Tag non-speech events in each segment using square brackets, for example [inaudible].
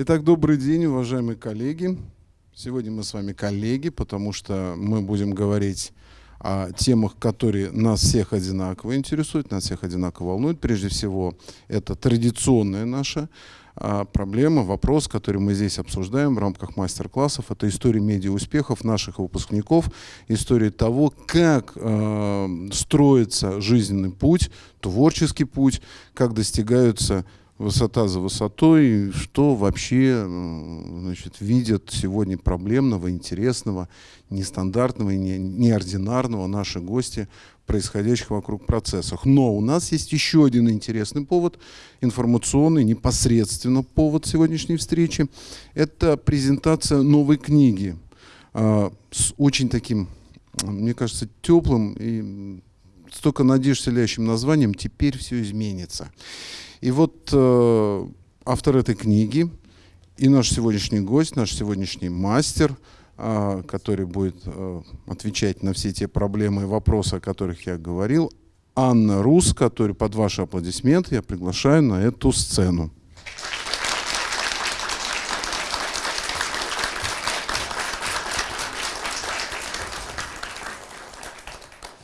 Итак, добрый день, уважаемые коллеги. Сегодня мы с вами коллеги, потому что мы будем говорить о темах, которые нас всех одинаково интересуют, нас всех одинаково волнуют. Прежде всего, это традиционная наша а, проблема, вопрос, который мы здесь обсуждаем в рамках мастер-классов. Это история медиа-успехов наших выпускников, история того, как э, строится жизненный путь, творческий путь, как достигаются высота за высотой, что вообще значит, видят сегодня проблемного, интересного, нестандартного и неординарного наши гости происходящих вокруг процессах. Но у нас есть еще один интересный повод, информационный, непосредственно повод сегодняшней встречи. Это презентация новой книги э, с очень таким, мне кажется, теплым и столько надежд вселяющим названием «Теперь все изменится». И вот э, автор этой книги и наш сегодняшний гость, наш сегодняшний мастер, э, который будет э, отвечать на все те проблемы и вопросы, о которых я говорил, Анна Рус, который под ваши аплодисменты я приглашаю на эту сцену.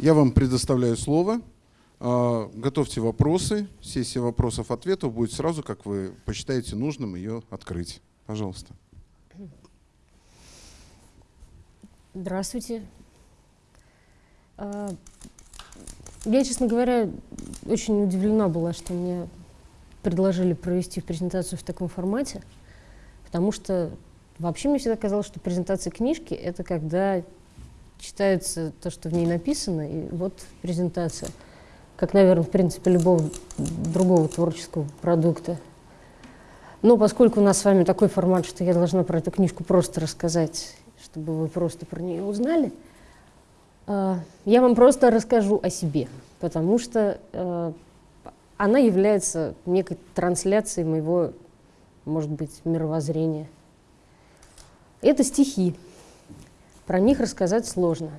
Я вам предоставляю слово. А, готовьте вопросы. Сессия вопросов-ответов будет сразу, как вы посчитаете нужным ее открыть. Пожалуйста. Здравствуйте. А, я, честно говоря, очень удивлена была, что мне предложили провести презентацию в таком формате, потому что вообще мне всегда казалось, что презентация книжки — это когда читается то, что в ней написано, и вот презентация — как, наверное, в принципе, любого другого творческого продукта. Но поскольку у нас с вами такой формат, что я должна про эту книжку просто рассказать, чтобы вы просто про нее узнали, э, я вам просто расскажу о себе, потому что э, она является некой трансляцией моего, может быть, мировоззрения. Это стихи. Про них рассказать сложно.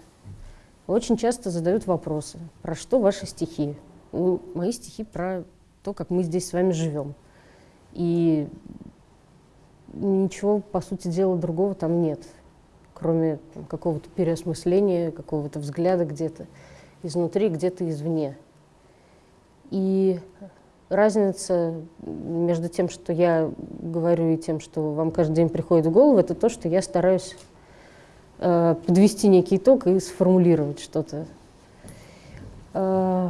Очень часто задают вопросы, про что ваши стихи? Ну, мои стихи про то, как мы здесь с вами живем. И ничего, по сути дела, другого там нет, кроме какого-то переосмысления, какого-то взгляда где-то изнутри, где-то извне. И разница между тем, что я говорю, и тем, что вам каждый день приходит в голову, это то, что я стараюсь Э, подвести некий итог и сформулировать что-то. Э,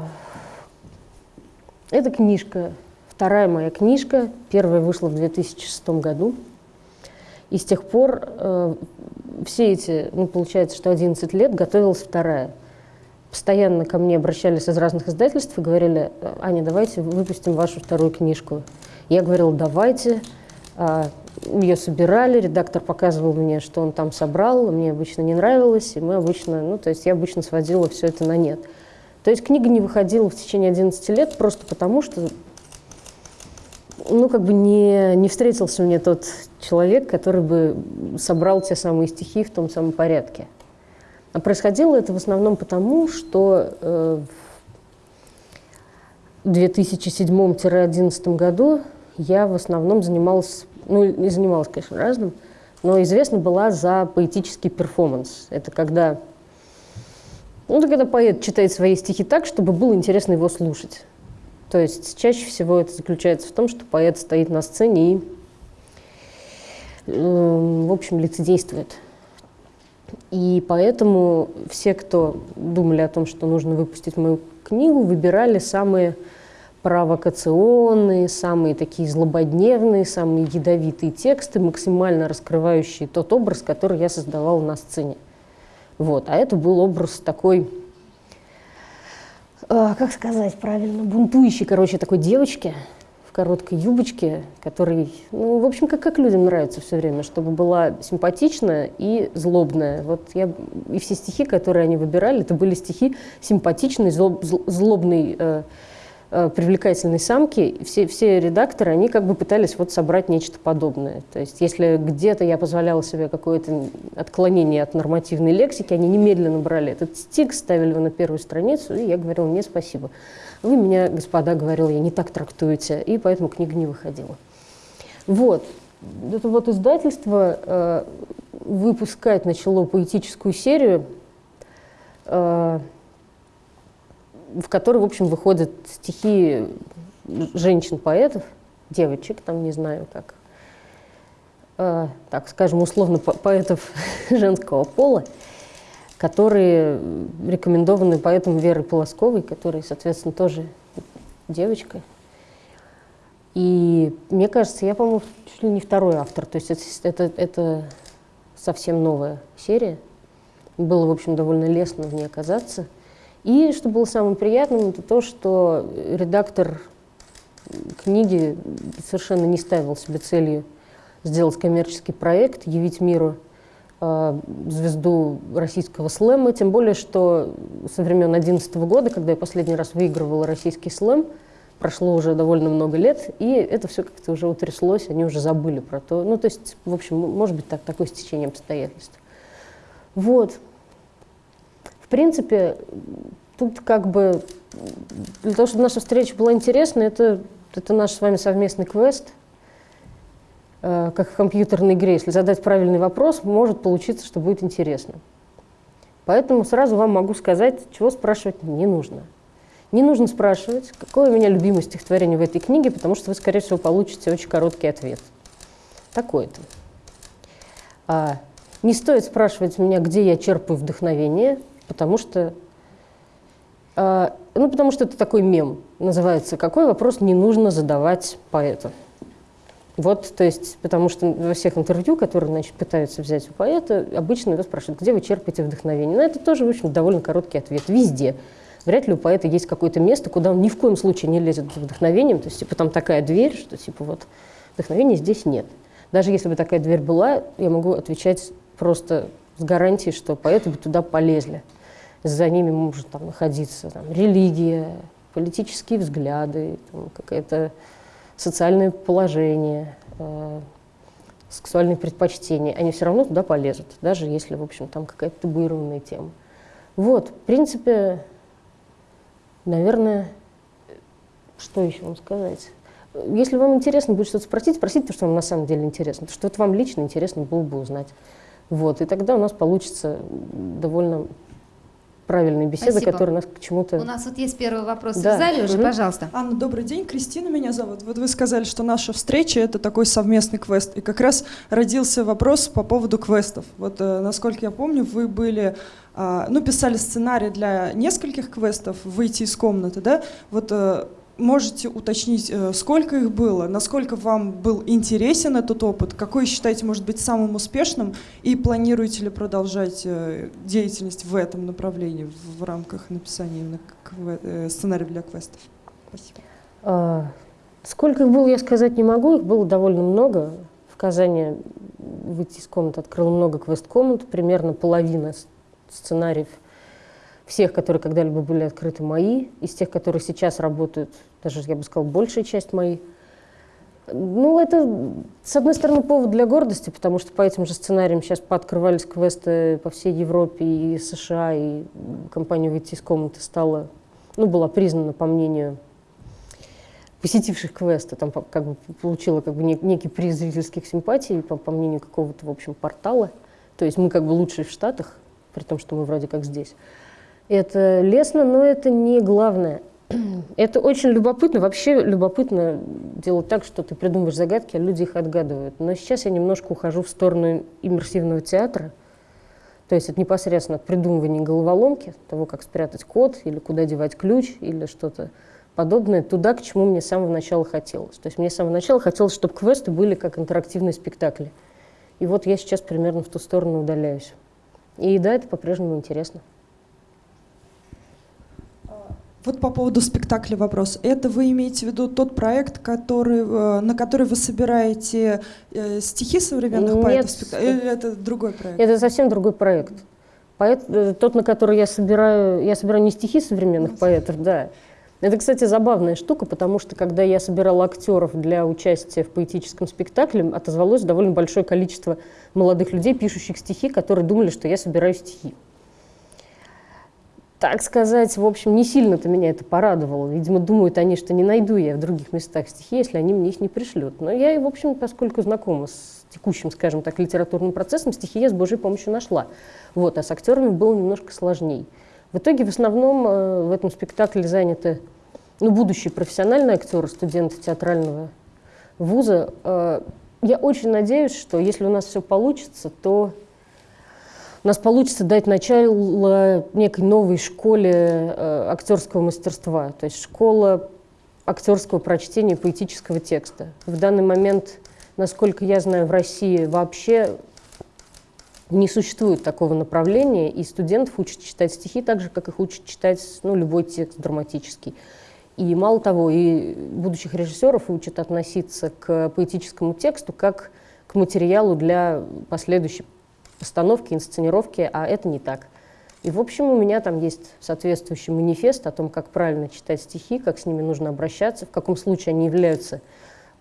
эта книжка, вторая моя книжка, первая вышла в 2006 году. И с тех пор э, все эти, ну, получается, что 11 лет готовилась вторая. Постоянно ко мне обращались из разных издательств и говорили, Аня, давайте выпустим вашу вторую книжку. Я говорила, давайте. А, ее собирали, редактор показывал мне, что он там собрал, мне обычно не нравилось, и мы обычно, ну, то есть я обычно сводила все это на нет. То есть книга не выходила в течение 11 лет просто потому, что, ну, как бы не, не встретился мне тот человек, который бы собрал те самые стихи в том самом порядке. А происходило это в основном потому, что э, в 2007-2011 году я в основном занималась ну, не занималась, конечно, разным, но известна была за поэтический перформанс. Это когда, ну, это когда поэт читает свои стихи так, чтобы было интересно его слушать. То есть чаще всего это заключается в том, что поэт стоит на сцене и, э, в общем, лицедействует. И поэтому все, кто думали о том, что нужно выпустить мою книгу, выбирали самые провокационные, самые такие злободневные, самые ядовитые тексты, максимально раскрывающие тот образ, который я создавала на сцене. Вот. А это был образ такой, э, как сказать правильно, бунтующей, короче, такой девочки в короткой юбочке, который, ну, в общем, как, как людям нравится все время, чтобы была симпатичная и злобная. Вот я, и все стихи, которые они выбирали, это были стихи симпатичной, злоб, злобной, Э, привлекательной самки, все, все редакторы, они как бы пытались вот собрать нечто подобное. То есть если где-то я позволяла себе какое-то отклонение от нормативной лексики, они немедленно брали этот стик, ставили его на первую страницу, и я говорила, не спасибо. Вы меня, господа, говорил, я не так трактуете, и поэтому книга не выходила. Вот. это вот издательство э, выпускать начало поэтическую серию, э, в которой, в общем, выходят стихи женщин-поэтов, девочек, там не знаю как, э, так скажем, условно по поэтов [laughs] женского пола, которые рекомендованы поэтом Веры Полосковой, которая, соответственно, тоже девочка. И мне кажется, я, по-моему, чуть ли не второй автор. То есть это, это, это совсем новая серия. Было, в общем, довольно лестно в ней оказаться. И что было самым приятным, это то, что редактор книги совершенно не ставил себе целью сделать коммерческий проект, явить миру э, звезду российского слэма, тем более, что со времен 2011 года, когда я последний раз выигрывала российский слэм, прошло уже довольно много лет, и это все как-то уже утряслось, они уже забыли про то. Ну, то есть, в общем, может быть, так, такое стечение обстоятельств. Вот. В принципе, тут как бы для того, чтобы наша встреча была интересна, это, это наш с вами совместный квест, э, как в компьютерной игре. Если задать правильный вопрос, может получиться, что будет интересно. Поэтому сразу вам могу сказать, чего спрашивать не нужно. Не нужно спрашивать, какое у меня любимое стихотворение в этой книге, потому что вы, скорее всего, получите очень короткий ответ. Такой-то. А, не стоит спрашивать меня, где я черпаю вдохновение, потому что, а, ну, потому что это такой мем. Называется «Какой вопрос не нужно задавать поэту?» Вот, то есть, потому что во всех интервью, которые, значит, пытаются взять у поэта, обычно его спрашивают, где вы черпаете вдохновение. Но это тоже, в общем, довольно короткий ответ. Везде. Вряд ли у поэта есть какое-то место, куда он ни в коем случае не лезет за вдохновением. То есть, типа, там такая дверь, что, типа, вот, вдохновения здесь нет. Даже если бы такая дверь была, я могу отвечать просто с гарантией, что поэты бы туда полезли. За ними может там находиться там, религия, политические взгляды, какое-то социальное положение, э, сексуальные предпочтения. Они все равно туда полезут, даже если, в общем, там какая-то табуированная тема. Вот, в принципе, Наверное, что еще вам сказать? Если вам интересно будет что-то спросить, спросите то, что вам на самом деле интересно, то, что вот вам лично интересно было бы узнать. Вот, и тогда у нас получится довольно правильная беседа, Спасибо. которая нас к чему-то... У нас вот есть первый вопрос да. в зале уже, угу. пожалуйста. Анна, добрый день, Кристина меня зовут. Вот вы сказали, что наша встреча — это такой совместный квест. И как раз родился вопрос по поводу квестов. Вот, э, насколько я помню, вы были а, ну, писали сценарий для нескольких квестов, выйти из комнаты, да, вот э, можете уточнить, э, сколько их было, насколько вам был интересен этот опыт, какой считаете может быть самым успешным, и планируете ли продолжать э, деятельность в этом направлении в рамках написания именно сценария для квестов? Спасибо. А, сколько их было, я сказать не могу, их было довольно много. В Казани выйти из комнаты открыл много квест-комнат, примерно половина сценариев всех, которые когда-либо были открыты мои, из тех, которые сейчас работают, даже, я бы сказала, большая часть мои. Ну, это, с одной стороны, повод для гордости, потому что по этим же сценариям сейчас пооткрывались квесты по всей Европе и США, и компания «Выйти из комнаты» стала, ну, была признана, по мнению посетивших квесты, там как бы получила как бы некий приз зрительских симпатий, по, по мнению какого-то, в общем, портала. То есть мы как бы лучшие в Штатах, при том, что мы вроде как здесь. Это лестно, но это не главное. [clears throat] Это очень любопытно. Вообще любопытно делать так, что ты придумываешь загадки, а люди их отгадывают. Но сейчас я немножко ухожу в сторону иммерсивного театра. То есть это непосредственно придумывание головоломки, того, как спрятать код, или куда девать ключ, или что-то подобное, туда, к чему мне с самого начала хотелось. То есть мне с самого начала хотелось, чтобы квесты были как интерактивные спектакли. И вот я сейчас примерно в ту сторону удаляюсь. И да, это по-прежнему интересно. Вот по поводу спектакля вопрос. Это вы имеете в виду тот проект, который, э, на который вы собираете э, стихи современных Нет, поэтов? Или это другой проект? Это совсем другой проект. Поэт, э, тот, на который я собираю, я собираю не стихи современных поэтов, да. Это, кстати, забавная штука, потому что когда я собирала актеров для участия в поэтическом спектакле, отозвалось довольно большое количество молодых людей, пишущих стихи, которые думали, что я собираю стихи. Так сказать, в общем, не сильно-то меня это порадовало. Видимо, думают они, что не найду я в других местах стихи, если они мне их не пришлют. Но я, в общем, поскольку знакома с текущим, скажем так, литературным процессом, стихи я с Божьей помощью нашла. Вот, а с актерами было немножко сложнее. В итоге в основном э, в этом спектакле заняты ну, будущие профессиональные актеры, студенты театрального вуза. Э, я очень надеюсь, что если у нас все получится, то у нас получится дать начало некой новой школе э, актерского мастерства, то есть школа актерского прочтения поэтического текста. В данный момент, насколько я знаю, в России вообще не существует такого направления, и студентов учат читать стихи так же, как их учат читать ну, любой текст драматический. И мало того, и будущих режиссеров учат относиться к поэтическому тексту как к материалу для последующей постановки, инсценировки, а это не так. И, в общем, у меня там есть соответствующий манифест о том, как правильно читать стихи, как с ними нужно обращаться, в каком случае они являются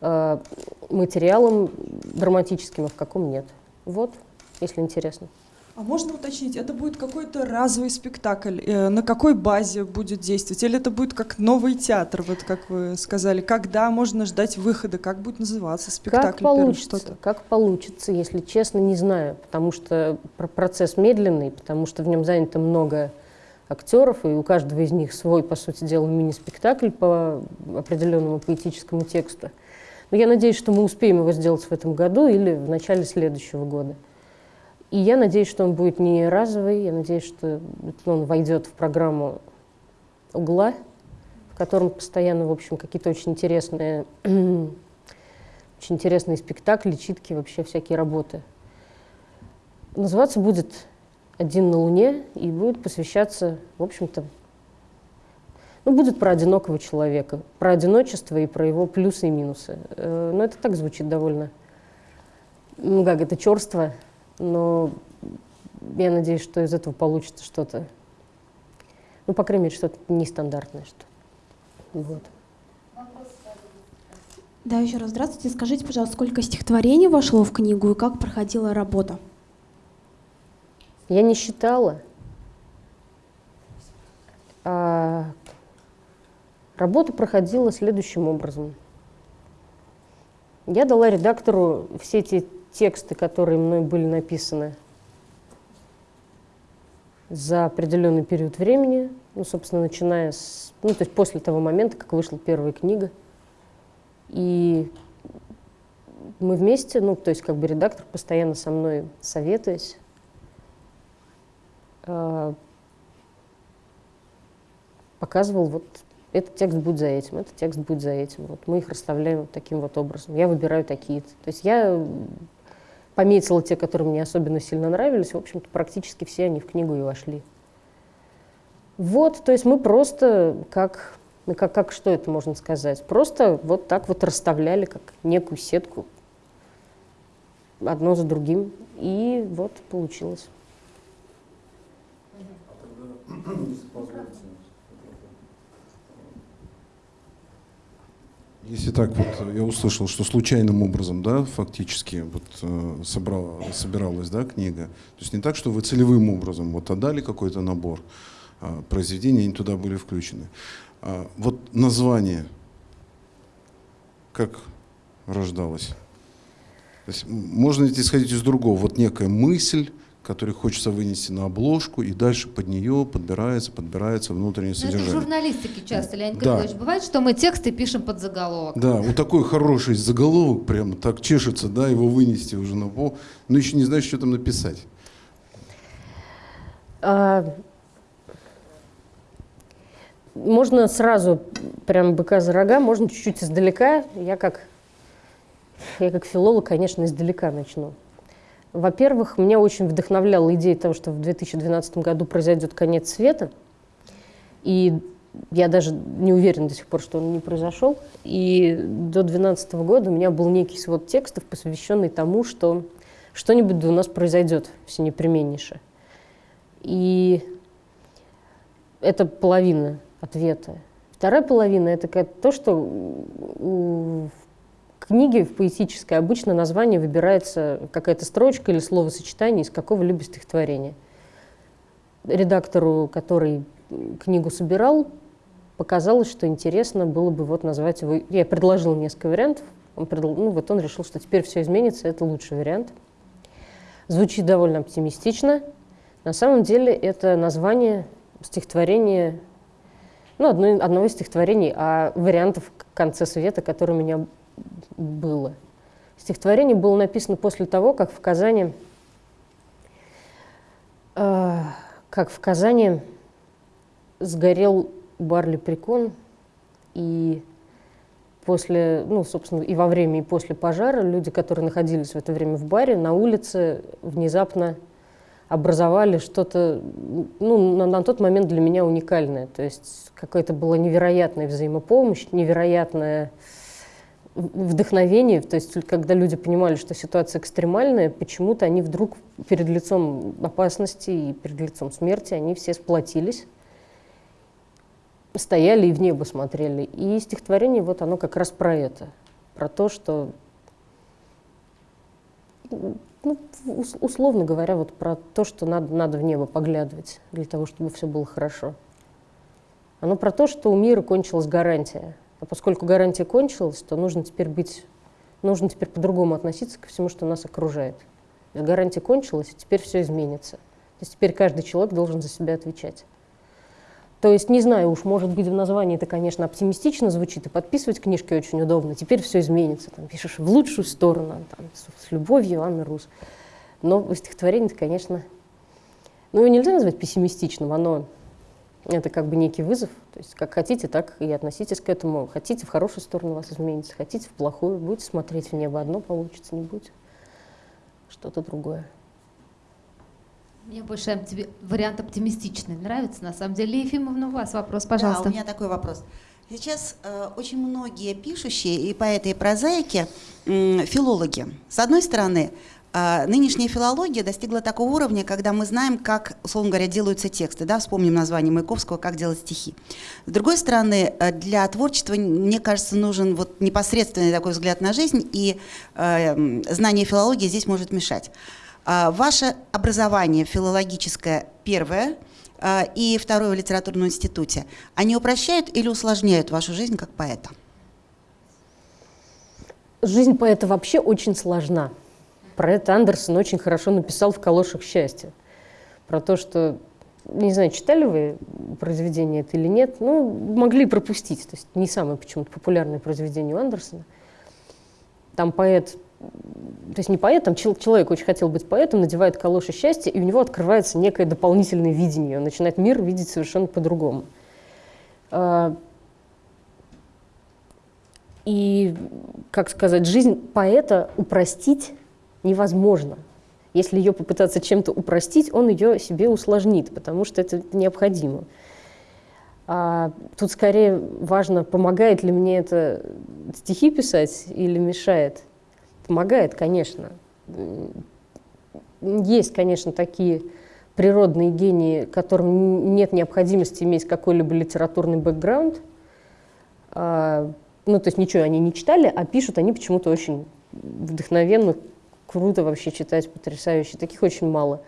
э, материалом драматическим, а в каком нет. Вот, если интересно. А можно уточнить, это будет какой-то разовый спектакль? Э, на какой базе будет действовать? Или это будет как новый театр, вот как вы сказали? Когда можно ждать выхода? Как будет называться спектакль? Как получится, как получится, если честно, не знаю. Потому что процесс медленный, потому что в нем занято много актеров, и у каждого из них свой, по сути дела, мини-спектакль по определенному поэтическому тексту. Но я надеюсь, что мы успеем его сделать в этом году или в начале следующего года. И я надеюсь, что он будет не разовый, я надеюсь, что он войдет в программу угла, в котором постоянно, в общем, какие-то очень интересные, [clears throat] очень интересные спектакли, читки, вообще всякие работы. Называться будет «Один на Луне» и будет посвящаться, в общем-то, ну, будет про одинокого человека, про одиночество и про его плюсы и минусы. Э, но это так звучит довольно, ну как, это черство, но я надеюсь, что из этого получится что-то, ну, по крайней мере, что-то нестандартное. Что вот. Да, еще раз здравствуйте. Скажите, пожалуйста, сколько стихотворений вошло в книгу и как проходила работа? Я не считала. А работа проходила следующим образом. Я дала редактору все эти тексты, которые мной были написаны за определенный период времени, ну, собственно, начиная с, ну, то есть после того момента, как вышла первая книга. И мы вместе, ну, то есть как бы редактор постоянно со мной советуясь, э, показывал вот этот текст будет за этим, этот текст будет за этим. Вот мы их расставляем вот таким вот образом. Я выбираю такие. -то. то есть я пометила те, которые мне особенно сильно нравились. В общем-то, практически все они в книгу и вошли. Вот, то есть мы просто как, ну, как, как что это можно сказать? Просто вот так вот расставляли, как некую сетку, одно за другим, и вот получилось. [clears throat] Если так вот я услышал, что случайным образом, да, фактически вот э, собрала, собиралась, да, книга. То есть не так, что вы целевым образом вот отдали какой-то набор э, произведений, они туда были включены. А, вот название, как рождалось? То есть можно исходить из другого, вот некая мысль, который хочется вынести на обложку, и дальше под нее подбирается, подбирается внутреннее Но содержание. Это в журналистике часто, Леонид да. Григорьевич. Бывает, что мы тексты пишем под заголовок. Да, вот такой хороший заголовок, прямо так чешется, да, его вынести уже на пол, но еще не знаешь, что там написать. А, можно сразу, прям быка за рога, можно чуть-чуть издалека. Я как, я как филолог, конечно, издалека начну. Во-первых, меня очень вдохновляла идея того, что в 2012 году произойдет конец света. И я даже не уверена до сих пор, что он не произошел. И до 2012 года у меня был некий свод текстов, посвященный тому, что что-нибудь у нас произойдет всенепременнейше. И это половина ответа. Вторая половина — это то, что книге в поэтической обычно название выбирается какая-то строчка или словосочетание из какого-либо стихотворения. Редактору, который книгу собирал, показалось, что интересно было бы вот назвать его... Я предложил несколько вариантов, он предл... ну, вот он решил, что теперь все изменится, это лучший вариант. Звучит довольно оптимистично. На самом деле это название стихотворения, ну, одно, одного из стихотворений о вариантах конце света, которое у меня было. Стихотворение было написано после того, как в Казани, э, как в Казани сгорел Барли Прикон, и после, ну, собственно, и во время, и после пожара люди, которые находились в это время в баре, на улице внезапно образовали что-то, ну, на, на тот момент для меня уникальное. То есть какая-то была невероятная взаимопомощь, невероятное вдохновение. То есть когда люди понимали, что ситуация экстремальная, почему-то они вдруг перед лицом опасности и перед лицом смерти, они все сплотились стояли и в небо смотрели. И стихотворение вот оно как раз про это, про то, что, ну, условно говоря, вот про то, что надо, надо в небо поглядывать для того, чтобы все было хорошо. Оно про то, что у мира кончилась гарантия. А поскольку гарантия кончилась, то нужно теперь быть, нужно теперь по-другому относиться ко всему, что нас окружает. Гарантия кончилась, и теперь все изменится. То есть теперь каждый человек должен за себя отвечать. То есть, не знаю уж, может быть, в названии это, конечно, оптимистично звучит, и подписывать книжки очень удобно. Теперь все изменится, там, пишешь в лучшую сторону, там, с, любовью, Анна Рус. Но это, конечно, ну, его нельзя назвать пессимистичным, оно, это как бы некий вызов. То есть, как хотите, так и относитесь к этому. Хотите, в хорошую сторону вас изменится, хотите, в плохую. Будете смотреть в небо, одно получится, не будет что-то другое. Мне больше вариант оптимистичный нравится, на самом деле. Ефимовна, у вас вопрос, пожалуйста. Да, у меня такой вопрос. Сейчас э, очень многие пишущие, и поэты, и прозаики, э, филологи. С одной стороны, нынешняя филология достигла такого уровня, когда мы знаем, как, условно говоря, делаются тексты. Да? Вспомним название Маяковского «Как делать стихи». С другой стороны, э, для творчества, мне кажется, нужен вот непосредственный такой взгляд на жизнь, и э, знание филологии здесь может мешать. А, ваше образование филологическое первое а, и второе в литературном институте, они упрощают или усложняют вашу жизнь как поэта? Жизнь поэта вообще очень сложна. Про это Андерсон очень хорошо написал в «Калошах счастья». Про то, что, не знаю, читали вы произведение это или нет, ну, могли пропустить. То есть не самое почему-то популярное произведение у Андерсона. Там поэт то есть не поэт, там человек очень хотел быть поэтом, надевает калоши счастья, и у него открывается некое дополнительное видение, он начинает мир видеть совершенно по-другому. А, и, как сказать, жизнь поэта упростить невозможно. Если ее попытаться чем-то упростить, он ее себе усложнит, потому что это необходимо. А тут скорее важно, помогает ли мне это стихи писать или мешает. Помогает, конечно. Есть, конечно, такие природные гении, которым нет необходимости иметь какой-либо литературный бэкграунд. А, ну, то есть ничего они не читали, а пишут они почему-то очень вдохновенно, круто вообще читать, потрясающе. Таких очень мало.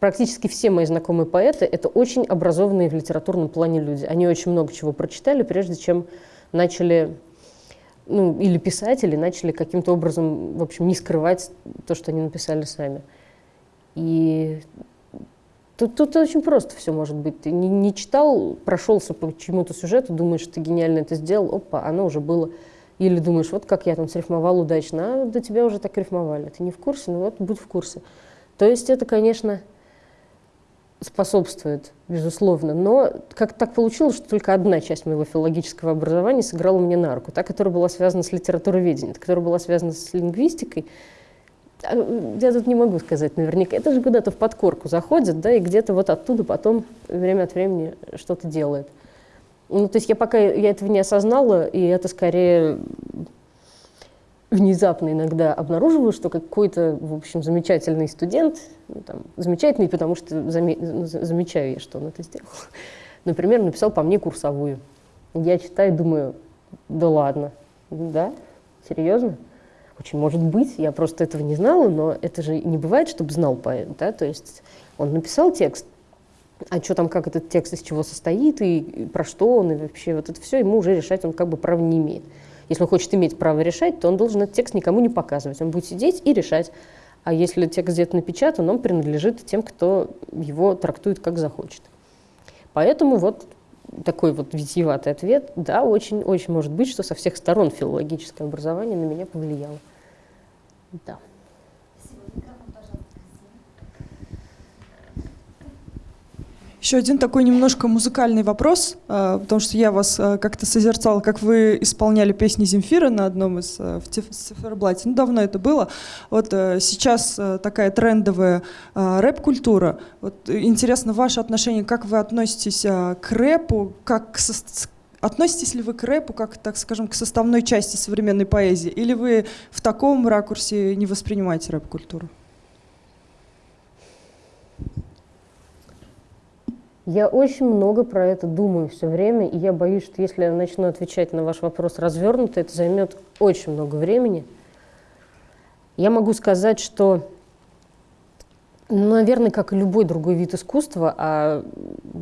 Практически все мои знакомые поэты — это очень образованные в литературном плане люди. Они очень много чего прочитали, прежде чем начали ну, или писатели начали каким-то образом, в общем, не скрывать то, что они написали сами. И тут, тут очень просто все может быть. Ты не, не читал, прошелся по чему-то сюжету, думаешь, ты гениально это сделал, опа, оно уже было. Или думаешь, вот как я там срифмовал удачно, а до тебя уже так рифмовали. Ты не в курсе, ну вот будь в курсе. То есть это, конечно, способствует, безусловно. Но как так получилось, что только одна часть моего филологического образования сыграла мне на руку, та, которая была связана с литературоведением, та, которая была связана с лингвистикой. А, я тут не могу сказать наверняка. Это же куда-то в подкорку заходит, да, и где-то вот оттуда потом время от времени что-то делает. Ну, то есть я пока я этого не осознала, и это скорее внезапно иногда обнаруживаю, что какой-то, в общем, замечательный студент, ну, там, замечательный, потому что заме замечаю я, что он это сделал, [laughs] например, написал по мне курсовую. Я читаю думаю, да ладно, да, серьезно? Очень может быть, я просто этого не знала, но это же не бывает, чтобы знал поэт, да, то есть он написал текст, а что там, как этот текст из чего состоит, и, и про что он, и вообще вот это все, ему уже решать он как бы права не имеет. Если он хочет иметь право решать, то он должен этот текст никому не показывать. Он будет сидеть и решать. А если текст где-то напечатан, он принадлежит тем, кто его трактует как захочет. Поэтому вот такой вот витиеватый ответ, да, очень-очень может быть, что со всех сторон филологическое образование на меня повлияло. Да. Еще один такой немножко музыкальный вопрос, а, потому что я вас а, как-то созерцала, как вы исполняли песни Земфира на одном из а, в циферблате. Ну, давно это было. Вот сейчас такая трендовая рэп-культура. Вот интересно ваше отношение, как вы относитесь к рэпу, как к Относитесь ли вы к рэпу как, так скажем, к составной части современной поэзии? Или вы в таком ракурсе не воспринимаете рэп-культуру? Я очень много про это думаю все время, и я боюсь, что если я начну отвечать на ваш вопрос развернуто, это займет очень много времени. Я могу сказать, что, наверное, как и любой другой вид искусства, а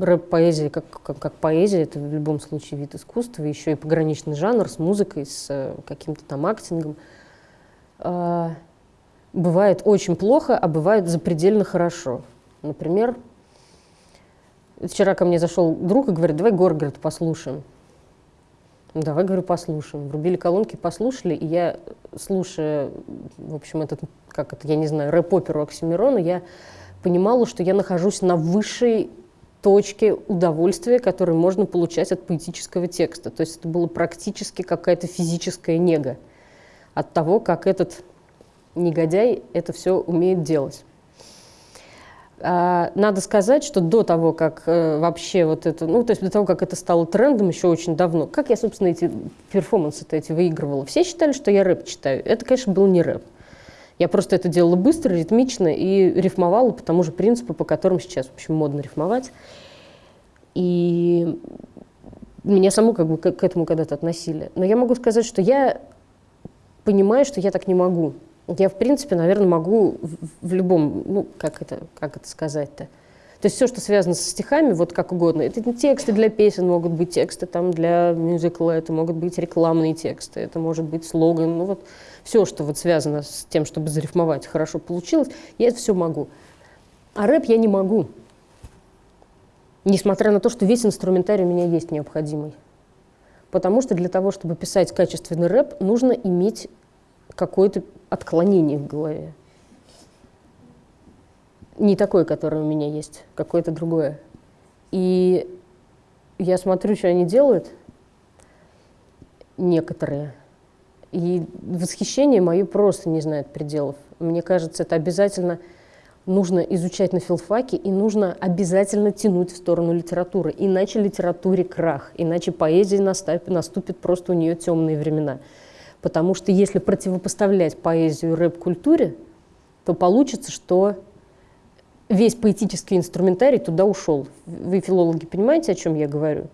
рэп-поэзия как, как, как поэзия, это в любом случае вид искусства, еще и пограничный жанр с музыкой, с э, каким-то там актингом, э, бывает очень плохо, а бывает запредельно хорошо. Например, Вчера ко мне зашел друг и говорит, давай Горгород послушаем. Ну, давай, говорю, послушаем. Врубили колонки, послушали, и я, слушая, в общем, этот, как это, я не знаю, рэп-оперу Оксимирона, я понимала, что я нахожусь на высшей точке удовольствия, которое можно получать от поэтического текста. То есть это было практически какая-то физическая нега от того, как этот негодяй это все умеет делать. А, надо сказать, что до того, как э, вообще вот это, ну, то есть до того, как это стало трендом еще очень давно, как я, собственно, эти перформансы-то эти выигрывала? Все считали, что я рэп читаю. Это, конечно, был не рэп. Я просто это делала быстро, ритмично и рифмовала по тому же принципу, по которому сейчас, в общем, модно рифмовать. И меня саму как бы к, к этому когда-то относили. Но я могу сказать, что я понимаю, что я так не могу я, в принципе, наверное, могу в, любом, ну, как это, как это сказать-то, то есть все, что связано со стихами, вот как угодно. Это тексты для песен могут быть, тексты там для мюзикла, это могут быть рекламные тексты, это может быть слоган. Ну вот все, что вот связано с тем, чтобы зарифмовать, хорошо получилось, я это все могу. А рэп я не могу. Несмотря на то, что весь инструментарий у меня есть необходимый. Потому что для того, чтобы писать качественный рэп, нужно иметь какое-то отклонение в голове. Не такое, которое у меня есть, какое-то другое. И я смотрю, что они делают, некоторые, и восхищение мое просто не знает пределов. Мне кажется, это обязательно нужно изучать на филфаке, и нужно обязательно тянуть в сторону литературы. Иначе литературе крах, иначе поэзии наступит просто у нее темные времена. Потому что если противопоставлять поэзию рэп-культуре, то получится, что весь поэтический инструментарий туда ушел. Вы, филологи, понимаете, о чем я говорю?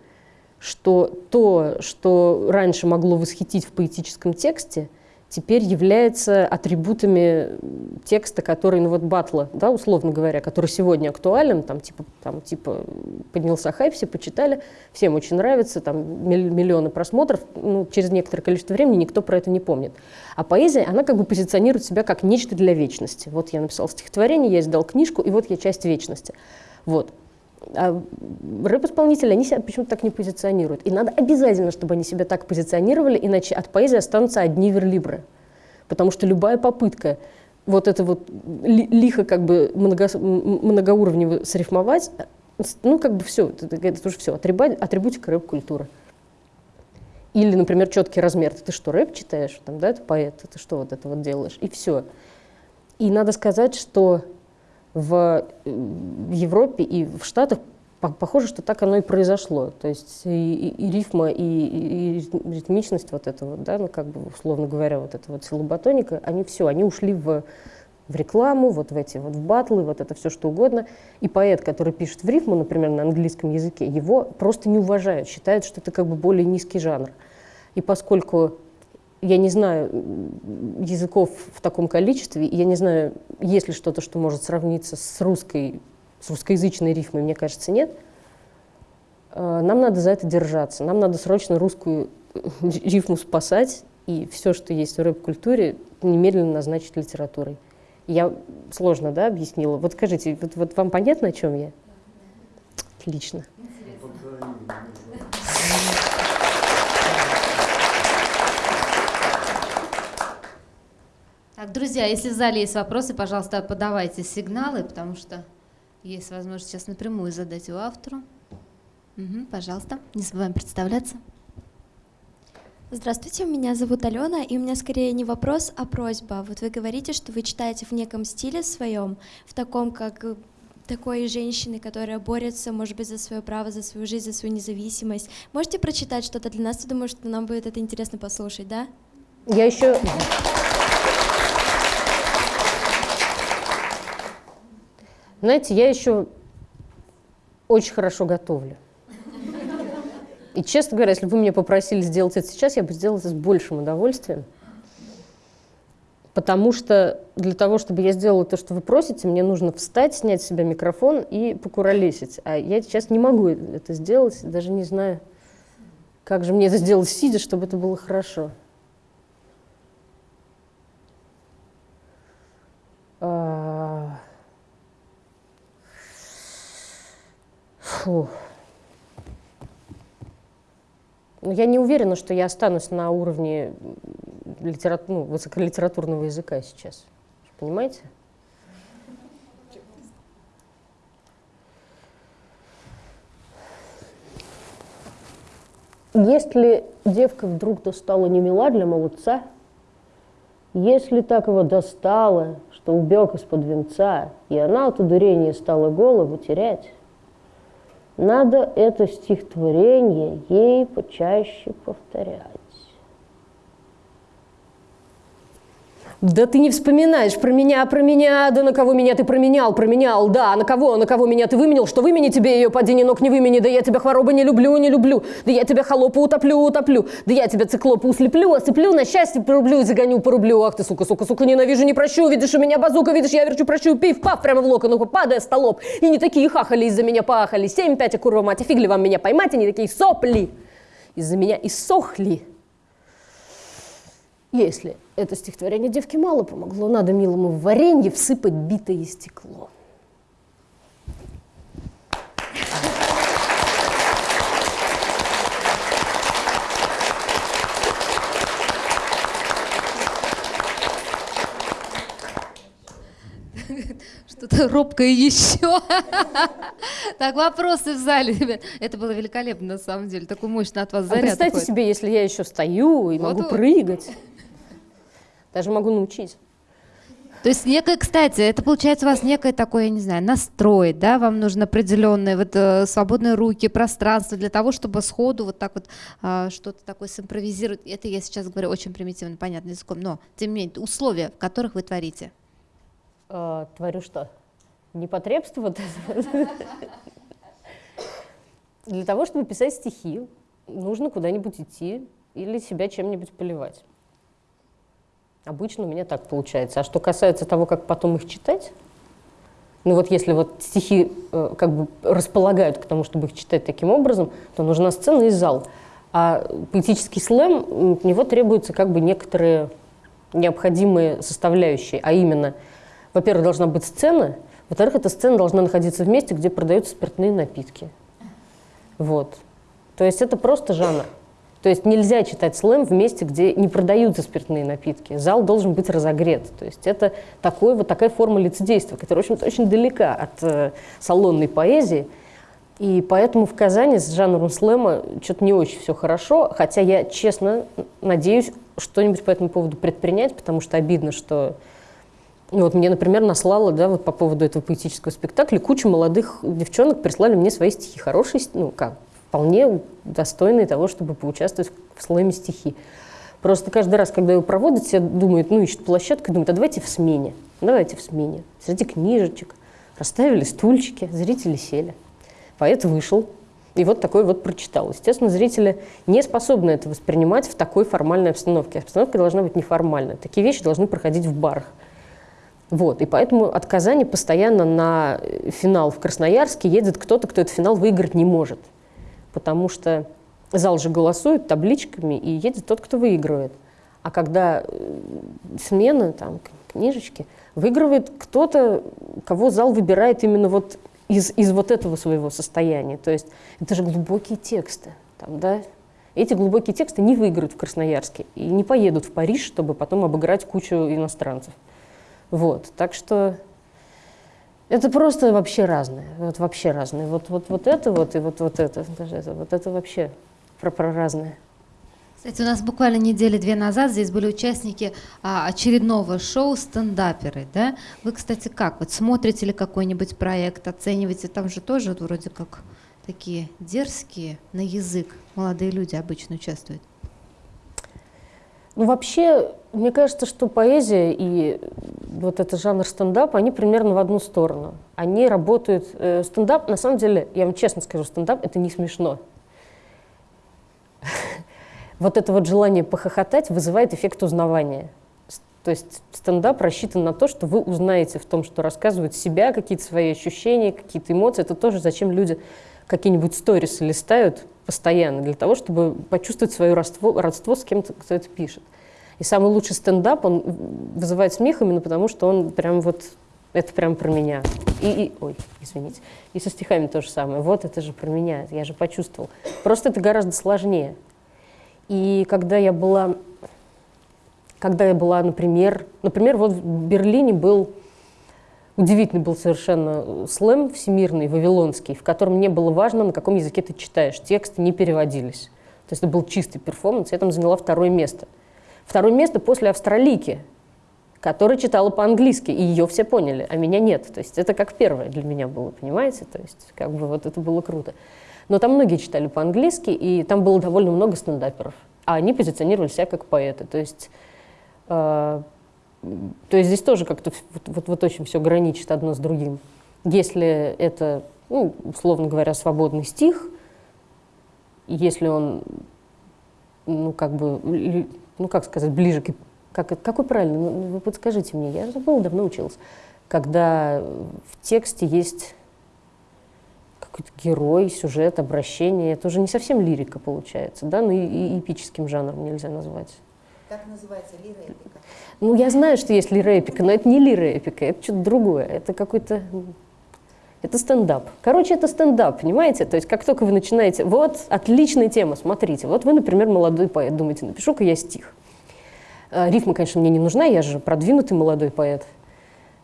Что то, что раньше могло восхитить в поэтическом тексте, теперь является атрибутами текста, который, ну вот батла, да, условно говоря, который сегодня актуален, там типа, там, типа поднялся хайп, все почитали, всем очень нравится, там миллионы просмотров, ну, через некоторое количество времени никто про это не помнит. А поэзия, она как бы позиционирует себя как нечто для вечности. Вот я написал стихотворение, я издал книжку, и вот я часть вечности. Вот. А рэп-исполнители, они себя почему-то так не позиционируют. И надо обязательно, чтобы они себя так позиционировали, иначе от поэзии останутся одни верлибры. Потому что любая попытка вот это вот лихо как бы много, многоуровнево срифмовать, ну как бы все, это, это уже все, атрибутика рэп-культуры. Или, например, четкий размер. Ты что, рэп читаешь? Там, да, это поэт, ты что вот это вот делаешь? И все. И надо сказать, что в Европе и в Штатах похоже, что так оно и произошло. То есть и, и, и рифма, и, и, и ритмичность вот этого, да, ну как бы условно говоря, вот это вот силоботоника, они все, они ушли в, в рекламу, вот в эти вот в батлы, вот это все что угодно. И поэт, который пишет в рифму, например, на английском языке, его просто не уважают, считают, что это как бы более низкий жанр. И поскольку я не знаю языков в таком количестве, я не знаю, есть ли что-то, что может сравниться с русской с русскоязычной рифмой, мне кажется, нет. Э, нам надо за это держаться. Нам надо срочно русскую [laughs] рифму спасать, и все, что есть в рэп-культуре, немедленно назначить литературой. Я сложно, да, объяснила? Вот скажите, вот, вот вам понятно, о чем я? Отлично. Так, друзья, если в зале есть вопросы, пожалуйста, подавайте сигналы, потому что есть возможность сейчас напрямую задать его автору. Угу, пожалуйста, не забываем представляться. Здравствуйте, меня зовут Алена, и у меня скорее не вопрос, а просьба. Вот вы говорите, что вы читаете в неком стиле своем, в таком, как такой женщины, которая борется, может быть, за свое право, за свою жизнь, за свою независимость. Можете прочитать что-то для нас? Я думаю, что нам будет это интересно послушать, да? Я еще... Знаете, я еще очень хорошо готовлю. И, честно говоря, если бы вы меня попросили сделать это сейчас, я бы сделала это с большим удовольствием. Потому что для того, чтобы я сделала то, что вы просите, мне нужно встать, снять с себя микрофон и покуролесить. А я сейчас не могу это сделать, даже не знаю, как же мне это сделать сидя, чтобы это было хорошо. Фу. Но я не уверена, что я останусь на уровне литерату... ну, высоколитературного языка сейчас. Понимаете? Если девка вдруг достала не мила для молодца, если так его достала, что убег из-под венца, и она от удурения стала голову терять, надо это стихотворение ей почаще повторять. Да ты не вспоминаешь про меня, про меня, да на кого меня ты променял, променял, да, на кого, на кого меня ты выменил, что вымени тебе ее, падение ног не вымени, да я тебя хворобы не люблю, не люблю, да я тебя холопу утоплю, утоплю, да я тебя циклопу услеплю, осыплю, на счастье порублю, загоню, порублю, ах ты, сука, сука, сука, ненавижу, не прощу, видишь, у меня базука, видишь, я верчу, прощу, пив, пав, прямо в локон, ну, падая столоп, и не такие хахали из-за меня пахали, семь, пять, а курва мать, а фиг ли вам меня поймать, они такие сопли. Из-за меня иссохли. Если это стихотворение девке мало помогло, надо милому в варенье всыпать битое стекло. Что-то робкое еще. Так, вопросы в зале, ребят. Это было великолепно, на самом деле. Такой мощный от вас А заряд. представьте уходит. себе, если я еще стою и Вот могу вот. прыгать. Даже могу научить. То есть некое, кстати, это получается у вас некое такое, я не знаю, настрой, да, вам нужно определенные вот э, свободные руки, пространство для того, чтобы сходу вот так вот а, что-то такое симпровизировать. Это я сейчас говорю очень примитивно, понятным языком, но тем не менее условия, в которых вы творите. А, творю что? Непотребство вот это? Для того, чтобы писать стихи, нужно куда-нибудь идти или себя чем-нибудь поливать. Обычно у меня так получается. А что касается того, как потом их читать, ну вот если вот стихи э, как бы располагают к тому, чтобы их читать таким образом, то нужна сцена и зал. А поэтический слэм, от него требуются как бы некоторые необходимые составляющие, а именно, во-первых, должна быть сцена, во-вторых, эта сцена должна находиться в месте, где продаются спиртные напитки. Вот. То есть это просто жанр. То есть нельзя читать слэм в месте, где не продаются спиртные напитки. Зал должен быть разогрет. То есть это такой, вот такая форма лицедейства, которая, в общем-то, очень далека от э, салонной поэзии. И поэтому в Казани с жанром слэма что-то не очень все хорошо, хотя я, честно, надеюсь что-нибудь по этому поводу предпринять, потому что обидно, что ну, вот мне, например, наслала, да, вот по поводу этого поэтического спектакля, куча молодых девчонок прислали мне свои стихи. Хорошие, ну, как, вполне достойные того, чтобы поучаствовать в слэме стихи. Просто каждый раз, когда его проводят, все думают, ну, ищут площадку, думают, а давайте в смене, давайте в смене. Среди книжечек расставили стульчики, зрители сели. Поэт вышел, и вот такой вот прочитал. Естественно, зрители не способны это воспринимать в такой формальной обстановке. Обстановка должна быть неформальной. Такие вещи должны проходить в барах. Вот, и поэтому от Казани постоянно на финал в Красноярске едет кто-то, кто этот финал выиграть не может. Потому что зал же голосует табличками, и едет тот, кто выигрывает. А когда э, смена, там, книжечки, выигрывает кто-то, кого зал выбирает именно вот из, из вот этого своего состояния. То есть это же глубокие тексты. Там, да? Эти глубокие тексты не выиграют в Красноярске и не поедут в Париж, чтобы потом обыграть кучу иностранцев. Вот, так что это просто вообще разное, вот вообще разное. Вот, вот, вот это вот и вот, вот это, даже это, вот это вообще про, про разное. Кстати, у нас буквально недели две назад здесь были участники а, очередного шоу «Стендаперы». Да? Вы, кстати, как? Вот смотрите ли какой-нибудь проект, оцениваете? Там же тоже вот, вроде как такие дерзкие на язык молодые люди обычно участвуют. Ну, вообще, мне кажется, что поэзия и вот этот жанр стендап, они примерно в одну сторону. Они работают... Э, стендап, на самом деле, я вам честно скажу, стендап — это не смешно [laughs] вот это вот желание похохотать вызывает эффект узнавания. То есть стендап рассчитан на то, что вы узнаете в том, что рассказывают себя, какие-то свои ощущения, какие-то эмоции. Это тоже зачем люди какие-нибудь сторисы листают постоянно, для того, чтобы почувствовать свое родство, родство с кем-то, кто это пишет. И самый лучший стендап, он вызывает смех именно потому, что он прям вот, это прям про меня. И, и, ой, извините. И со стихами то же самое. Вот это же про меня, я же почувствовал. Просто это гораздо сложнее. И когда я была, когда я была, например, например, вот в Берлине был удивительный был совершенно слэм всемирный, вавилонский, в котором не было важно, на каком языке ты читаешь. Тексты не переводились. То есть это был чистый перформанс, я там заняла второе место. Второе место после австралийки, которая читала по-английски, и ее все поняли, а меня нет. То есть это как первое для меня было, понимаете? То есть как бы вот это было круто. Но там многие читали по-английски, и там было довольно много стендаперов. А они позиционировали себя как поэты. То есть, э, то есть здесь тоже как-то вот, вот, вот очень все граничит одно с другим. Если это, ну, условно говоря, свободный стих, если он, ну, как бы, ну, как сказать, ближе к... Как, какой правильно? Ну, вы подскажите мне, я забыла, давно училась. Когда в тексте есть какой-то герой, сюжет, обращение. Это уже не совсем лирика получается, да, ну и, и эпическим жанром нельзя назвать. Как называется лира-эпика? Ну, я знаю, что есть лира-эпика, но это не лира-эпика, это что-то другое. Это какой-то... Это стендап. Короче, это стендап, понимаете? То есть как только вы начинаете... Вот, отличная тема, смотрите. Вот вы, например, молодой поэт, думаете, напишу-ка я стих. А, рифма, конечно, мне не нужна, я же продвинутый молодой поэт.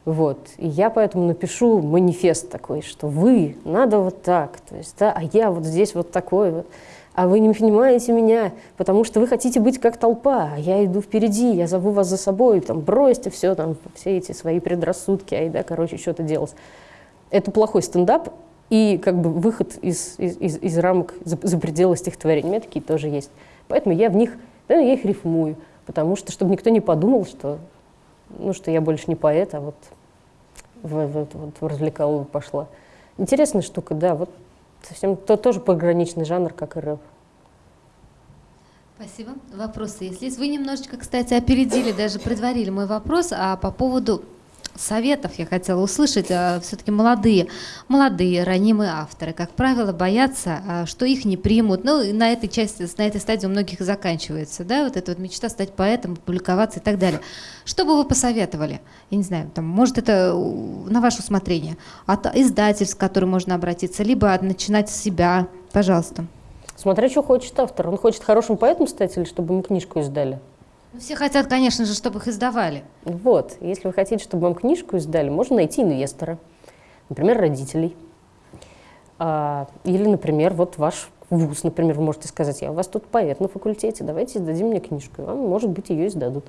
Вот. И я поэтому напишу манифест такой, что вы, надо вот так, то есть, да, а я вот здесь вот такой вот, а вы не понимаете меня, потому что вы хотите быть как толпа, а я иду впереди, я зову вас за собой, там, бросьте все, там, все эти свои предрассудки, ай, да, короче, что-то делать. Это плохой стендап, и как бы выход из, из, из, из рамок, за, за пределы стихотворения. У меня такие тоже есть. Поэтому я в них, да, я их рифмую, потому что, чтобы никто не подумал, что ну, что я больше не поэт, а вот в, в, вот в развлекалову пошла. Интересная штука, да, вот совсем то, тоже пограничный жанр, как и рэп. Спасибо. Вопросы есть? Вы немножечко, кстати, опередили, даже предварили мой вопрос а по поводу советов я хотела услышать. А, Все-таки молодые, молодые, ранимые авторы, как правило, боятся, а, что их не примут. Ну, на этой части, на этой стадии у многих и заканчивается, да, вот эта вот мечта стать поэтом, публиковаться и так далее. Что бы вы посоветовали? Я не знаю, там, может, это на ваше усмотрение. От издательств, к которым можно обратиться, либо начинать с себя. Пожалуйста. Смотря, что хочет автор. Он хочет хорошим поэтом стать или чтобы ему книжку издали? Ну, все хотят, конечно же, чтобы их издавали. Вот. Если вы хотите, чтобы вам книжку издали, можно найти инвестора. Например, родителей. А, или, например, вот ваш вуз, например, вы можете сказать, я у вас тут поэт на факультете, давайте издадим мне книжку. И вам, может быть, ее издадут.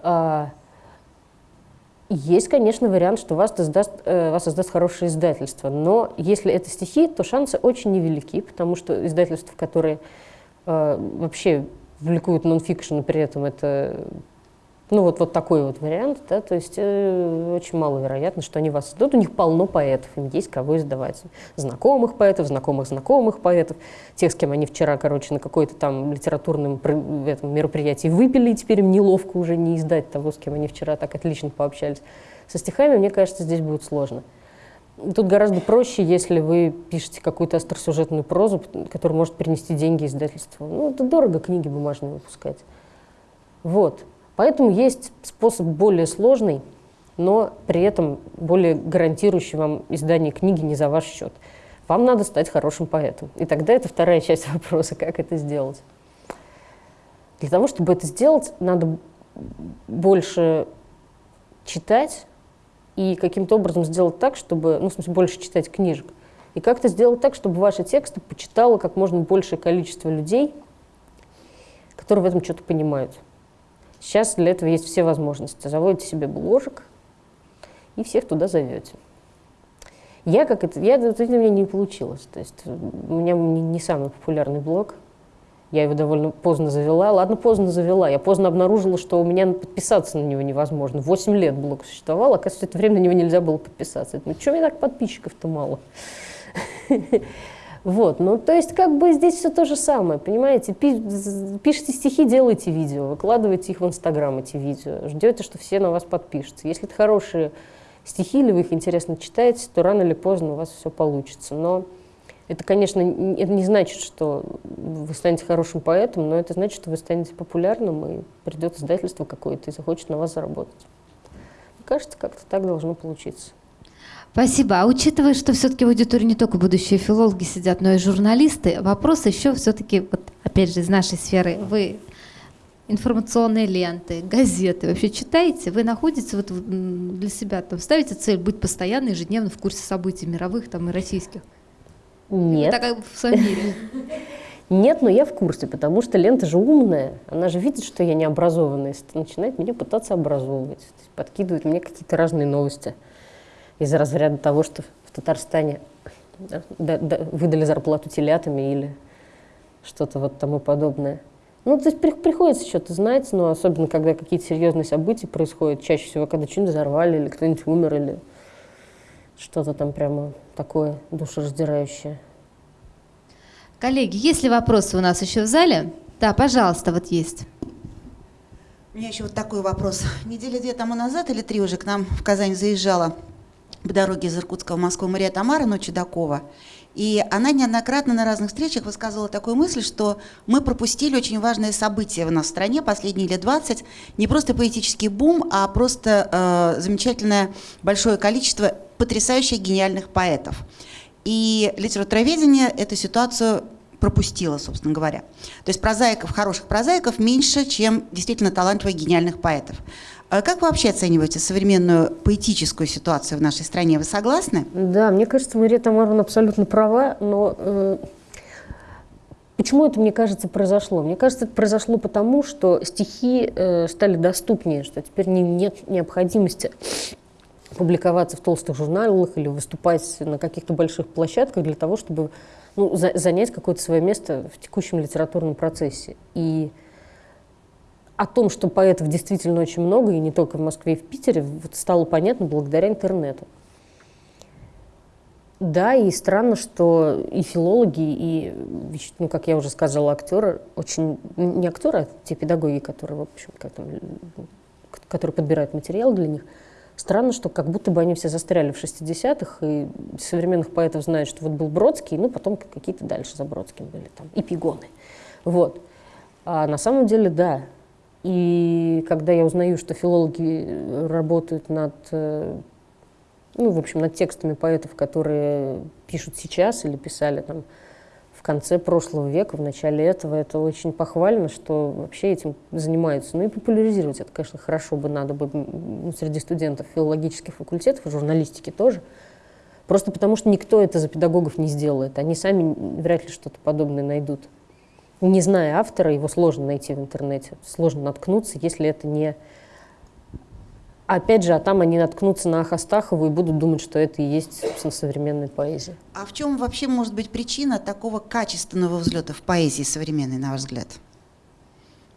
А, есть, конечно, вариант, что вас издаст, э, вас издаст хорошее издательство, но если это стихи, то шансы очень невелики, потому что издательства, которые э, вообще публикуют нонфикшн, при этом это Ну вот, вот такой вот вариант, да, то есть э, очень маловероятно, что они вас издадут. У них полно поэтов, им есть кого издавать. Знакомых поэтов, знакомых знакомых поэтов, тех, с кем они вчера, короче, на какой-то там литературном этом мероприятии выпили, и теперь им неловко уже не издать того, с кем они вчера так отлично пообщались. Со стихами, мне кажется, здесь будет сложно. Тут гораздо проще, если вы пишете какую-то остросюжетную прозу, которая может принести деньги издательству. Ну, это дорого книги бумажные выпускать. Вот. Поэтому есть способ более сложный, но при этом более гарантирующий вам издание книги не за ваш счет. Вам надо стать хорошим поэтом. И тогда это вторая часть [laughs] вопроса, как это сделать. Для того, чтобы это сделать, надо больше читать и каким-то образом сделать так, чтобы, ну, в смысле, больше читать книжек. И как-то сделать так, чтобы ваши тексты почитало как можно большее количество людей, которые в этом что-то понимают. Сейчас для этого есть все возможности. Заводите себе бложек и всех туда зовете. Я как это, я, это у меня не получилось. То есть у меня не, не самый популярный блог. Я его довольно поздно завела. Ладно, поздно завела. Я поздно обнаружила, что у меня подписаться на него невозможно. Восемь лет блог существовал, оказывается, это время на него нельзя было подписаться. Ну, что мне так подписчиков-то мало? [laughs] Вот, ну то есть как бы здесь все то же самое, понимаете? Пи пишите стихи, делайте видео, выкладывайте их в Инстаграм, эти видео, ждете, что все на вас подпишутся. Если это хорошие стихи или вы их интересно читаете, то рано или поздно у вас все получится. Но это, конечно, это не значит, что вы станете хорошим поэтом, но это значит, что вы станете популярным, и придет издательство какое-то и захочет на вас заработать. Мне кажется, как-то так должно получиться. Спасибо. А учитывая, что все-таки в аудитории не только будущие филологи сидят, но и журналисты, вопрос еще все-таки, вот, опять же, из нашей сферы. Вы информационные ленты, газеты вообще читаете? Вы находите вот для себя, там, ставите цель быть постоянно, ежедневно в курсе событий мировых там, и российских? Нет. Так в своем мире. [laughs] Нет, но я в курсе, потому что лента же умная. Она же видит, что я не образованная, и начинает меня пытаться образовывать. Подкидывает мне какие-то разные новости из разряда того, что в Татарстане да, да, да, выдали зарплату телятами или что-то вот тому подобное. Ну, то есть при, приходится что-то знать, но особенно, когда какие-то серьезные события происходят, чаще всего, когда что-нибудь взорвали, или кто-нибудь умер, или что-то там прямо такое душераздирающее. Коллеги, есть ли вопросы у нас еще в зале? Да, пожалуйста, вот есть. У меня еще вот такой вопрос. Недели две тому назад или три уже к нам в Казань заезжала по дороге из Иркутска в Москву Мария Тамара Чудакова. И она неоднократно на разных встречах высказывала такую мысль, что мы пропустили очень важное событие в нас в стране последние лет 20. Не просто поэтический бум, а просто э, замечательное большое количество потрясающих гениальных поэтов. И литературоведение эту ситуацию пропустила, собственно говоря. То есть прозаиков, хороших прозаиков меньше, чем действительно талантливых гениальных поэтов. А как вы вообще оцениваете современную поэтическую ситуацию в нашей стране? Вы согласны? Да, мне кажется, Мария Тамаровна абсолютно права, но э, почему это, мне кажется, произошло? Мне кажется, это произошло потому, что стихи э, стали доступнее, что теперь не, нет необходимости публиковаться в толстых журналах или выступать на каких-то больших площадках для того, чтобы ну, за, занять какое-то свое место в текущем литературном процессе. И о том, что поэтов действительно очень много, и не только в Москве и в Питере, вот стало понятно благодаря интернету. Да, и странно, что и филологи, и, ну, как я уже сказала, актеры, очень, не актеры, а те педагоги, которые, в общем, которые подбирают материал для них, странно, что как будто бы они все застряли в 60-х, и современных поэтов знают, что вот был Бродский, ну, потом какие-то дальше за Бродским были там, и пигоны. Вот. А на самом деле, да, и когда я узнаю, что филологи работают над, э, ну, в общем, над текстами поэтов, которые пишут сейчас или писали там в конце прошлого века, в начале этого, это очень похвально, что вообще этим занимаются. Ну и популяризировать это, конечно, хорошо бы надо бы ну, среди студентов филологических факультетов журналистики тоже. Просто потому что никто это за педагогов не сделает. Они сами вряд ли что-то подобное найдут не зная автора, его сложно найти в интернете, сложно наткнуться, если это не... Опять же, а там они наткнутся на Ахастахову и будут думать, что это и есть, собственно, современная поэзия. А в чем вообще может быть причина такого качественного взлета в поэзии современной, на ваш взгляд?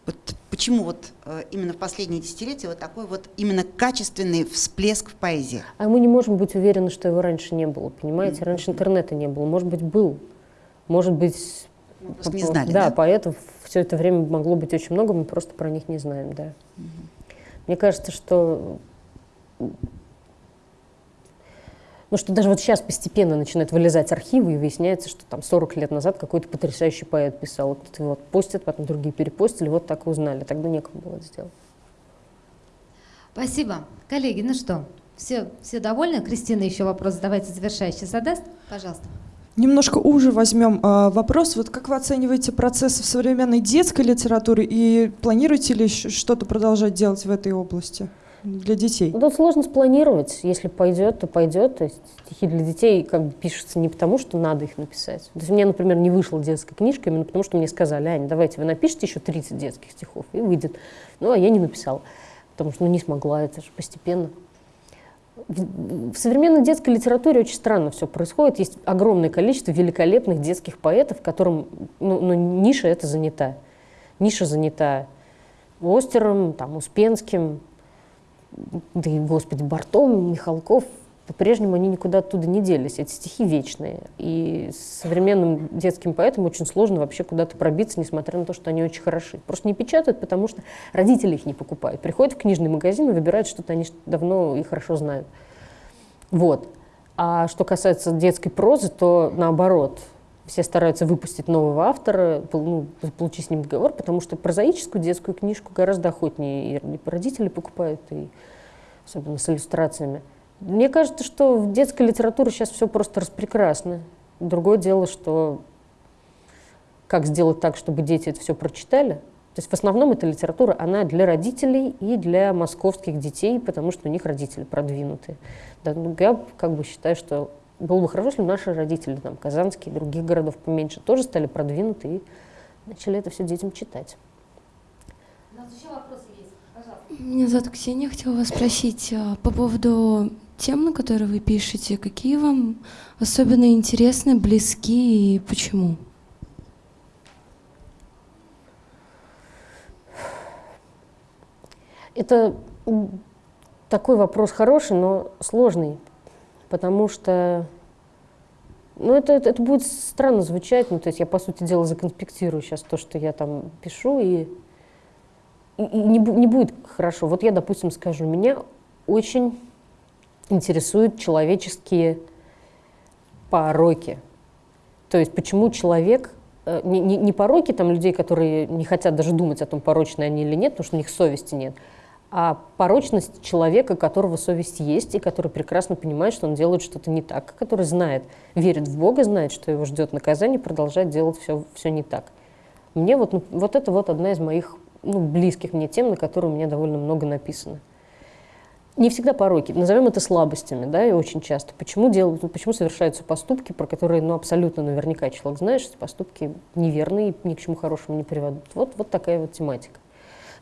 Вот почему вот э, именно в последние десятилетия вот такой вот именно качественный всплеск в поэзии? А мы не можем быть уверены, что его раньше не было, понимаете? Раньше интернета не было, может быть, был. Может быть, Мы просто не знали, да, да? поэтов все это время могло быть очень много, мы просто про них не знаем, да. Мне кажется, что ну, что даже вот сейчас постепенно начинают вылезать архивы, и выясняется, что там 40 лет назад какой-то потрясающий поэт писал. Вот кто-то его постит, потом другие перепостили, вот так и узнали. Тогда некому было это сделать. Спасибо. Коллеги, ну что, все, все довольны? Кристина еще вопрос давайте завершающий задаст. Пожалуйста. Немножко уже возьмем а, вопрос. Вот как вы оцениваете процессы в современной детской литературе и планируете ли что-то продолжать делать в этой области для детей? Ну, тут сложно спланировать. Если пойдет, то пойдет. То есть стихи для детей как бы пишутся не потому, что надо их написать. То есть у меня, например, не вышла детская книжка именно потому, что мне сказали, Аня, давайте вы напишите еще 30 детских стихов, и выйдет. Ну, а я не написала, потому что ну, не смогла, это же постепенно. В современной детской литературе очень странно все происходит. Есть огромное количество великолепных детских поэтов, которым ну, ну, ниша эта занята. Ниша занята Остером, там, Успенским, да и, господи, Бартом, Михалков. По-прежнему они никуда оттуда не делись. Эти стихи вечные. И современным детским поэтам очень сложно вообще куда-то пробиться, несмотря на то, что они очень хороши. Просто не печатают, потому что родители их не покупают. Приходят в книжный магазин и выбирают что-то, они давно и хорошо знают. Вот. А что касается детской прозы, то наоборот. Все стараются выпустить нового автора, ну, получить с ним договор, потому что прозаическую детскую книжку гораздо охотнее и родители покупают, и особенно с иллюстрациями. Мне кажется, что в детской литературе сейчас все просто распрекрасно. Другое дело, что как сделать так, чтобы дети это все прочитали. То есть в основном эта литература, она для родителей и для московских детей, потому что у них родители продвинутые. Да, ну, я как бы считаю, что было бы хорошо, если бы наши родители, там, казанские, других городов поменьше, тоже стали продвинуты и начали это все детям читать. У нас еще вопросы есть. Пожалуйста. Меня зовут Ксения, хотела вас спросить а, по поводу тем, на которые вы пишете, какие вам особенно интересны, близки и почему? Это такой вопрос хороший, но сложный, потому что ну, это, это, это будет странно звучать, ну, то есть я, по сути дела, законспектирую сейчас то, что я там пишу, и, и, и не, не будет хорошо. Вот я, допустим, скажу, меня очень интересуют человеческие пороки. То есть почему человек, э, не, не, не пороки там людей, которые не хотят даже думать о том, порочны они или нет, потому что у них совести нет, а порочность человека, у которого совесть есть, и который прекрасно понимает, что он делает что-то не так, который знает, верит в Бога, знает, что его ждет наказание, продолжает делать все, все не так. Мне вот, ну, вот это вот одна из моих ну, близких мне тем, на которые у меня довольно много написано. Не всегда пороки, назовем это слабостями, да, и очень часто. Почему, делают, ну, почему совершаются поступки, про которые, ну, абсолютно наверняка человек знает, что поступки неверные ни к чему хорошему не приведут. Вот, вот такая вот тематика.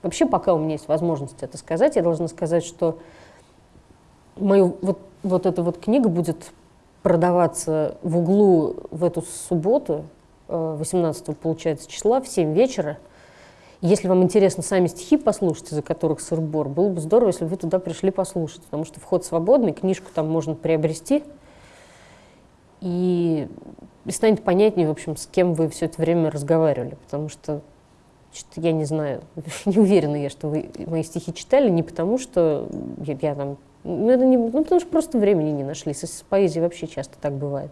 Вообще, пока у меня есть возможность это сказать, я должна сказать, что мою, вот, вот эта вот книга будет продаваться в углу в эту субботу, э, 18 получается числа, в 7 вечера. Если вам интересно сами стихи послушать, из-за которых сыр-бор, было бы здорово, если бы вы туда пришли послушать, потому что вход свободный, книжку там можно приобрести, и, и станет понятнее, в общем, с кем вы все это время разговаривали, потому что что-то я не знаю, [laughs] не уверена я, что вы мои стихи читали, не потому что я, я там, ну, это не, ну, потому что просто времени не нашли. С, с поэзией вообще часто так бывает.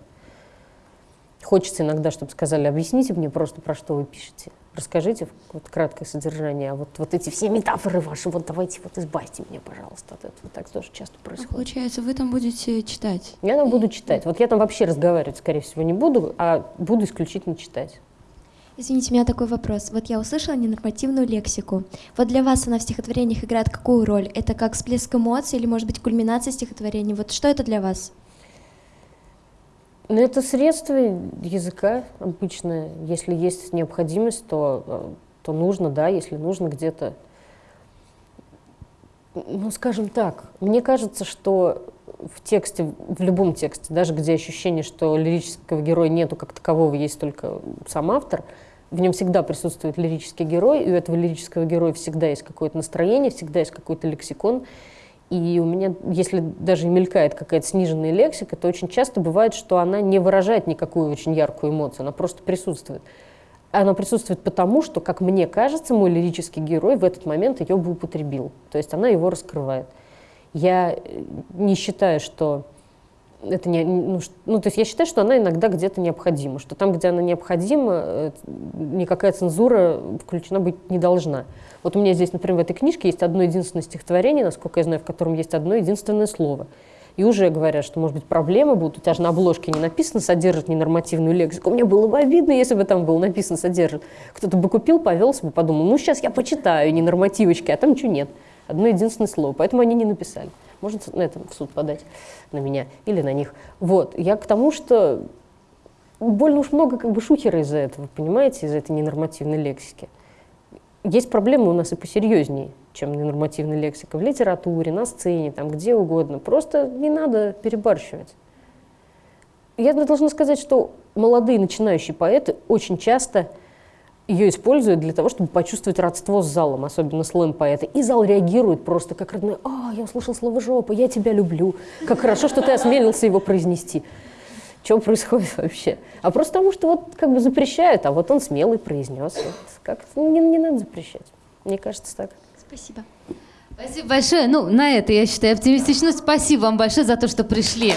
Хочется иногда, чтобы сказали, объясните мне просто, про что вы пишете. Расскажите вот краткое содержание, а вот, вот эти все метафоры ваши, вот давайте вот избавьте меня, пожалуйста, от этого. Так тоже часто происходит. Получается, вы там будете читать? Я там буду читать. Вот я там вообще разговаривать, скорее всего, не буду, а буду исключительно читать. Извините, у меня такой вопрос. Вот я услышала ненормативную лексику. Вот для вас она в стихотворениях играет какую роль? Это как всплеск эмоций или, может быть, кульминация стихотворения? Вот что это для вас? Ну, это средство языка обычное. Если есть необходимость, то, э, то нужно, да, если нужно где-то. Ну, скажем так, мне кажется, что в тексте, в любом тексте, даже где ощущение, что лирического героя нету как такового, есть только сам автор, в нем всегда присутствует лирический герой, и у этого лирического героя всегда есть какое-то настроение, всегда есть какой-то лексикон. И у меня, если даже мелькает какая-то сниженная лексика, то очень часто бывает, что она не выражает никакую очень яркую эмоцию, она просто присутствует. Она присутствует потому, что, как мне кажется, мой лирический герой в этот момент ее бы употребил. То есть она его раскрывает. Я э, не считаю, что это не, ну, ну, то есть я считаю, что она иногда где-то необходима, что там, где она необходима, э, никакая цензура включена быть не должна. Вот у меня здесь, например, в этой книжке есть одно единственное стихотворение, насколько я знаю, в котором есть одно единственное слово. И уже говорят, что, может быть, проблемы будут. У тебя же на обложке не написано «содержит ненормативную лексику». Мне было бы обидно, если бы там было написано «содержит». Кто-то бы купил, повелся бы, подумал, ну, сейчас я почитаю ненормативочки, а там ничего нет. Одно единственное слово. Поэтому они не написали. Можно на этом в суд подать на меня или на них. Вот. Я к тому, что больно уж много как бы шухера из-за этого, понимаете, из-за этой ненормативной лексики. Есть проблемы у нас и посерьезнее, чем ненормативная лексика. В литературе, на сцене, там, где угодно. Просто не надо перебарщивать. Я должна сказать, что молодые начинающие поэты очень часто ее используют для того, чтобы почувствовать родство с залом, особенно слэм-поэты. И зал реагирует просто как родной. «А, я услышал слово «жопа», я тебя люблю. Как хорошо, что ты осмелился его произнести. Что происходит вообще? А просто потому, что вот как бы запрещают, а вот он смелый произнес. Вот как не, не надо запрещать. Мне кажется так. Спасибо. Спасибо большое. Ну, на это, я считаю, оптимистично. Спасибо вам большое за то, что пришли.